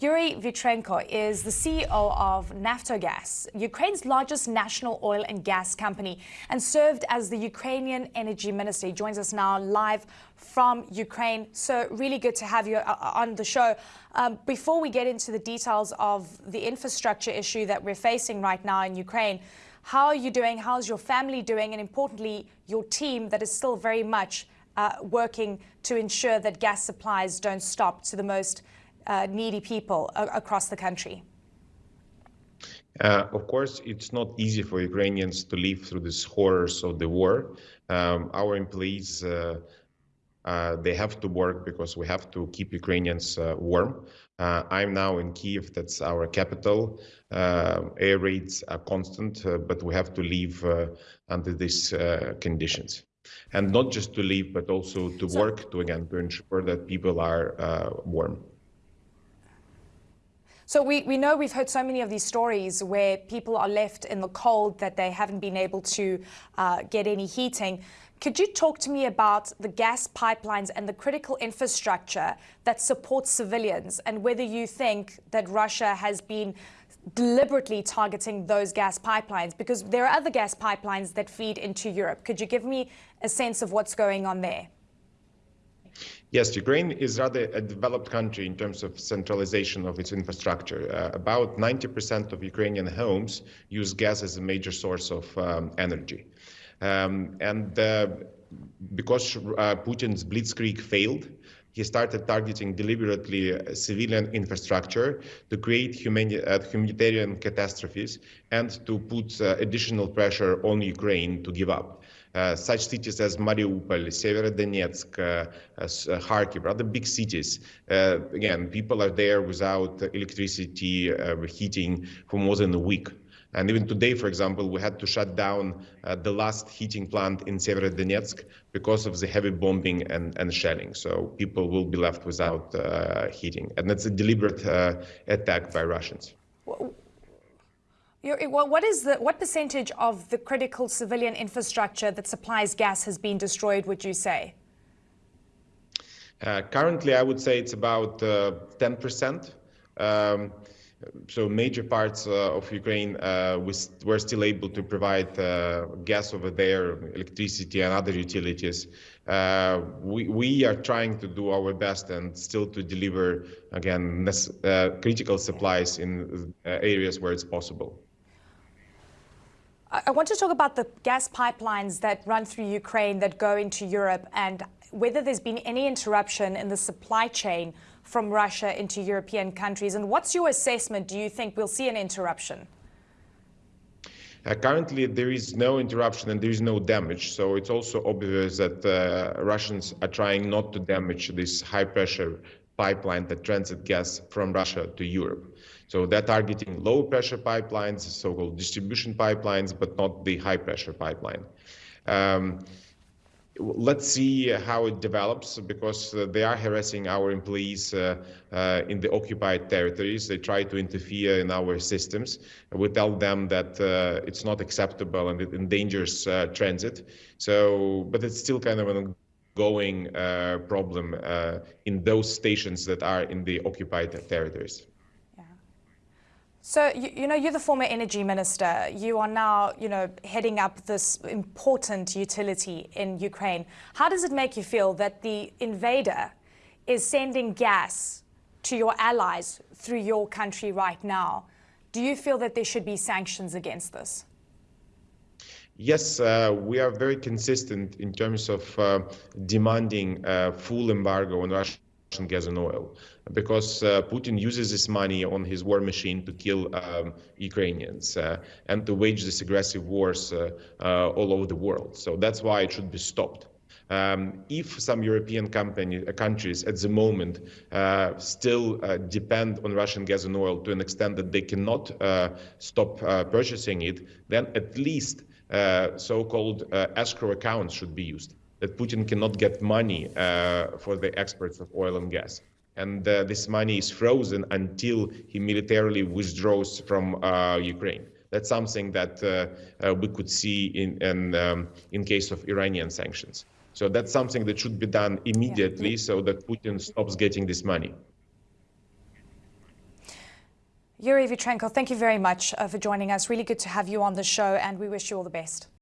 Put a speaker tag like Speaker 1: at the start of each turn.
Speaker 1: Yuri Vitrenko is the CEO of Naftogaz, Ukraine's largest national oil and gas company, and served as the Ukrainian energy minister. He joins us now live from Ukraine. So really good to have you uh, uh, on the show. Um, before we get into the details of the infrastructure issue that we're facing right now in Ukraine, how are you doing? How's your family doing? And importantly, your team that is still very much uh, working to ensure that gas supplies don't stop to the most uh, needy people across the country?
Speaker 2: Uh, of course, it's not easy for Ukrainians to live through these horrors of the war. Um, our employees, uh, uh, they have to work because we have to keep Ukrainians uh, warm. Uh, I'm now in Kiev, that's our capital. air raids are constant, but we have to live under these conditions. And not just to live, but also to so work to again to ensure that people are warm.
Speaker 1: So we, we know we've heard so many of these stories where people are left in the cold that they haven't been able to uh, get any heating. Could you talk to me about the gas pipelines and the critical infrastructure that supports civilians and whether you think that Russia has been deliberately targeting those gas pipelines? Because there are other gas pipelines that feed into Europe. Could you give me a sense of what's going on there?
Speaker 2: Yes, Ukraine is rather a developed country in terms of centralization of its infrastructure. Uh, about 90% of Ukrainian homes use gas as a major source of um, energy. Um, and uh, because uh, Putin's blitzkrieg failed, he started targeting deliberately uh, civilian infrastructure to create uh, humanitarian catastrophes and to put uh, additional pressure on Ukraine to give up. Uh, such cities as Mariupol, Severodonetsk, Kharkiv, rather big cities. again, people are there without electricity, heating for more than a week. And even today, for example, we had to shut down uh, the last heating plant in Severodonetsk because of the heavy bombing and, and shelling. So people will be left without uh, heating. And that's a deliberate uh, attack by Russians.
Speaker 1: What is the what percentage of the critical civilian infrastructure that supplies gas has been destroyed? Would you say?
Speaker 2: Uh, currently, I would say it's about uh, ten percent. Um, so major parts uh, of Ukraine uh, was, were still able to provide uh, gas over there, electricity and other utilities. We, we are trying to do our best and still to deliver, again, critical supplies in areas where it's possible.
Speaker 1: I want to talk about the gas pipelines that run through Ukraine that go into Europe and whether there's been any interruption in the supply chain from Russia into European countries. And what's your assessment? Do you think we'll see an interruption?
Speaker 2: Uh, currently, there is no interruption and there is no damage. So it's also obvious that uh, Russians are trying not to damage this high pressure pipeline that transit gas from Russia to Europe. So they're targeting low pressure pipelines, so-called distribution pipelines, but not the high pressure pipeline. Um, let's see how it develops because uh, they are harassing our employees uh, uh, in the occupied territories. They try to interfere in our systems. We tell them that uh, it's not acceptable and it endangers uh, transit. So, but it's still kind of an ongoing uh, problem in those stations that are in the occupied territories.
Speaker 1: So, you, you, know, you're the former energy minister. You are now, you know, heading up this important utility in Ukraine. How does it make you feel that the invader is sending gas to your allies through your country right now? Do you feel that there should be sanctions against this?
Speaker 2: Yes, uh, we are very consistent in terms of uh, demanding a full embargo on Russia gas and oil because uh, Putin uses this money on his war machine to kill um, Ukrainians uh, and to wage these aggressive wars uh, uh, all over the world. So that's why it should be stopped. Um, if some European company, uh, countries at the moment uh, still depend on Russian gas and oil to an extent that they cannot stop purchasing it, then at least so-called escrow accounts should be used that Putin cannot get money uh, for the exports of oil and gas. And uh, this money is frozen until he militarily withdraws from uh, Ukraine. That's something that uh, uh, we could see in in, um, in case of Iranian sanctions. So that's something that should be done immediately yeah. so that Putin stops getting this money.
Speaker 1: Yuri Vitrenko, thank you very much uh, for joining us. Really good to have you on the show, and we wish you all the best.